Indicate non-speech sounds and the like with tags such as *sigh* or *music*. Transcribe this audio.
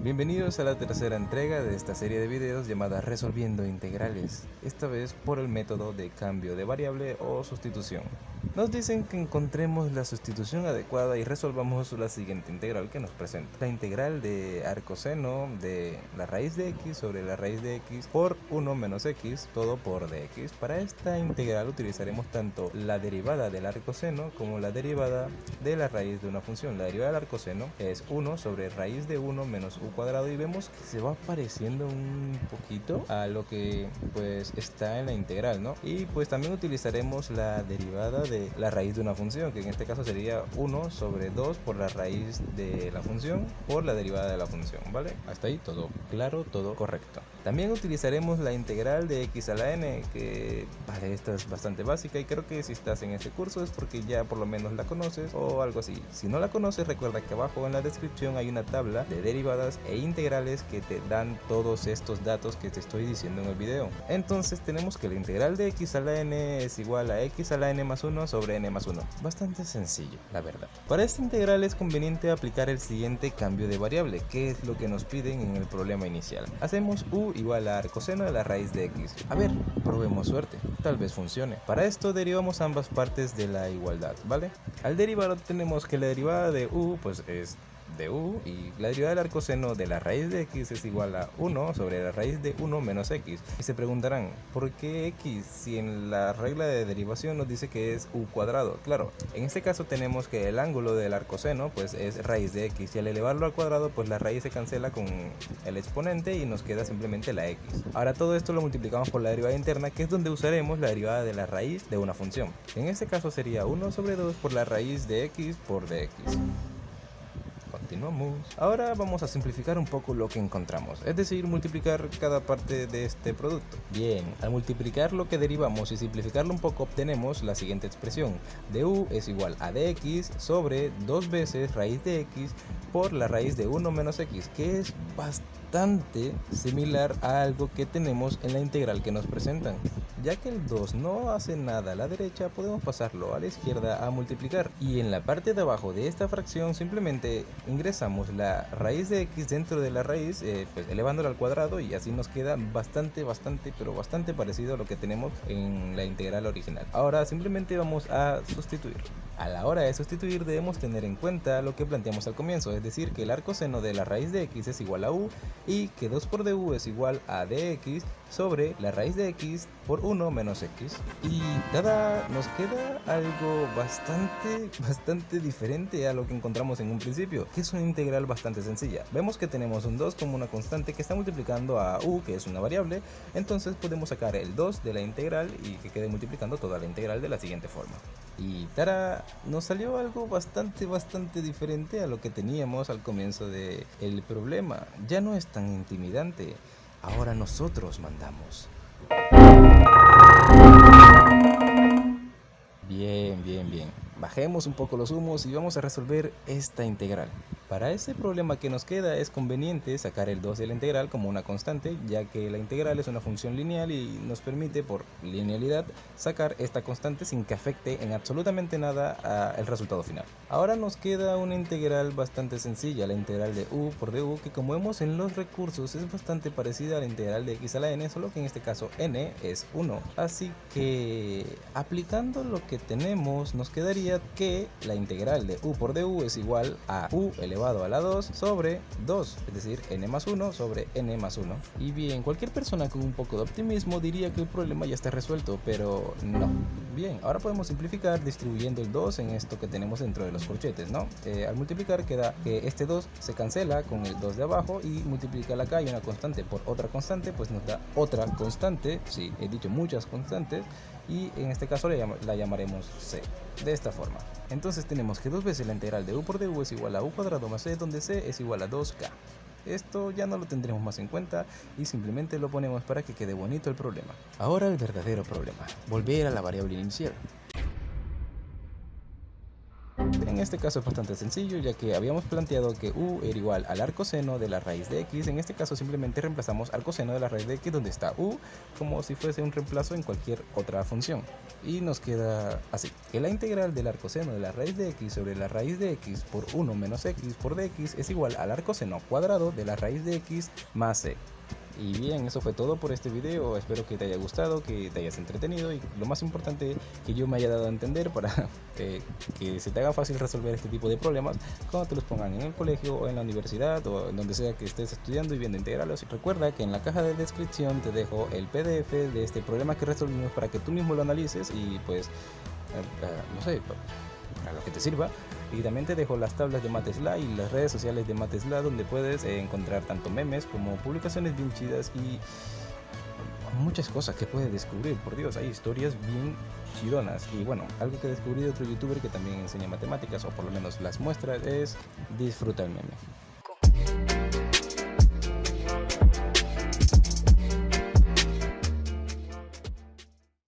Bienvenidos a la tercera entrega de esta serie de videos llamada Resolviendo Integrales, esta vez por el método de cambio de variable o sustitución. Nos dicen que encontremos la sustitución adecuada y resolvamos la siguiente integral que nos presenta. La integral de arcoseno de la raíz de x sobre la raíz de x por 1 menos x, todo por dx. Para esta integral utilizaremos tanto la derivada del arcoseno como la derivada de la raíz de una función. La derivada del arcoseno es 1 sobre raíz de 1 menos u cuadrado y vemos que se va pareciendo un poquito a lo que pues está en la integral, ¿no? Y pues también utilizaremos la derivada de la raíz de una función, que en este caso sería 1 sobre 2 por la raíz de la función por la derivada de la función, ¿vale? Hasta ahí todo claro, todo correcto. También utilizaremos la integral de x a la n, que vale, esta es bastante básica y creo que si estás en este curso es porque ya por lo menos la conoces o algo así. Si no la conoces, recuerda que abajo en la descripción hay una tabla de derivadas e integrales que te dan todos estos datos que te estoy diciendo en el video. Entonces tenemos que la integral de x a la n es igual a x a la n más 1 sobre n más 1. Bastante sencillo, la verdad. Para esta integral es conveniente aplicar el siguiente cambio de variable, que es lo que nos piden en el problema inicial. Hacemos u igual a arcoseno de la raíz de x. A ver, probemos suerte, tal vez funcione. Para esto derivamos ambas partes de la igualdad, ¿vale? Al derivar tenemos que la derivada de u pues es de u y la derivada del arcoseno de la raíz de x es igual a 1 sobre la raíz de 1 menos x. Y se preguntarán, ¿por qué x si en la regla de derivación nos dice que es u cuadrado? Claro, en este caso tenemos que el ángulo del arcoseno pues es raíz de x y al elevarlo al cuadrado pues la raíz se cancela con el exponente y nos queda simplemente la x. Ahora todo esto lo multiplicamos por la derivada interna que es donde usaremos la derivada de la raíz de una función. En este caso sería 1 sobre 2 por la raíz de x por dx. Continuamos. Ahora vamos a simplificar un poco lo que encontramos, es decir, multiplicar cada parte de este producto. Bien, al multiplicar lo que derivamos y simplificarlo un poco obtenemos la siguiente expresión. du es igual a dx sobre 2 veces raíz de x por la raíz de 1 menos x, que es bastante similar a algo que tenemos en la integral que nos presentan. Ya que el 2 no hace nada a la derecha, podemos pasarlo a la izquierda a multiplicar. Y en la parte de abajo de esta fracción simplemente ingresamos la raíz de x dentro de la raíz, eh, pues elevándola al cuadrado y así nos queda bastante, bastante, pero bastante parecido a lo que tenemos en la integral original. Ahora simplemente vamos a sustituir. A la hora de sustituir debemos tener en cuenta lo que planteamos al comienzo, es decir que el arco seno de la raíz de x es igual a u y que 2 por du es igual a dx sobre la raíz de x por 1 menos x. Y nada, nos queda algo bastante, *laughs* bastante diferente a lo que encontramos en un principio, que es una integral bastante sencilla. Vemos que tenemos un 2 como una constante que está multiplicando a u, que es una variable, entonces podemos sacar el 2 de la integral y que quede multiplicando toda la integral de la siguiente forma. Y tara, nos salió algo bastante, bastante diferente a lo que teníamos al comienzo del el problema. Ya no es tan intimidante, ahora nosotros mandamos. Bien, bien, bien. Bajemos un poco los humos y vamos a resolver esta integral. Para este problema que nos queda es conveniente sacar el 2 de la integral como una constante, ya que la integral es una función lineal y nos permite por linealidad sacar esta constante sin que afecte en absolutamente nada al resultado final. Ahora nos queda una integral bastante sencilla, la integral de u por du, que como vemos en los recursos es bastante parecida a la integral de x a la n, solo que en este caso n es 1. Así que aplicando lo que tenemos nos quedaría que la integral de u por du es igual a u elevado a la 2 sobre 2, es decir, n más 1 sobre n más 1. Y bien, cualquier persona con un poco de optimismo diría que el problema ya está resuelto, pero no. Bien, ahora podemos simplificar distribuyendo el 2 en esto que tenemos dentro de los corchetes, ¿no? Eh, al multiplicar queda que este 2 se cancela con el 2 de abajo y multiplicar acá y una constante por otra constante, pues nos da otra constante, sí, he dicho muchas constantes, y en este caso la llamaremos c, de esta forma. Entonces tenemos que dos veces la integral de u por du es igual a u cuadrado más c, donde c es igual a 2k. Esto ya no lo tendremos más en cuenta y simplemente lo ponemos para que quede bonito el problema. Ahora el verdadero problema, volver a la variable inicial. En este caso es bastante sencillo ya que habíamos planteado que u era igual al arcoseno de la raíz de x, en este caso simplemente reemplazamos arcoseno de la raíz de x donde está u como si fuese un reemplazo en cualquier otra función y nos queda así, que la integral del arcoseno de la raíz de x sobre la raíz de x por 1 menos x por dx es igual al arcoseno cuadrado de la raíz de x más c. Y bien, eso fue todo por este video, espero que te haya gustado, que te hayas entretenido y lo más importante que yo me haya dado a entender para que, *laughs* que se te haga fácil resolver este tipo de problemas cuando te los pongan en el colegio o en la universidad o en donde sea que estés estudiando y viendo integrales. Recuerda que en la caja de descripción te dejo el PDF de este problema que resolvimos para que tú mismo lo analices y pues, eh, eh, no sé, para lo que te sirva. Y también te dejo las tablas de Matesla y las redes sociales de Matesla donde puedes eh, encontrar tanto memes como publicaciones bien chidas y muchas cosas que puedes descubrir. Por Dios, hay historias bien chidonas. Y bueno, algo que descubrí de otro youtuber que también enseña matemáticas o por lo menos las muestras es disfruta el meme.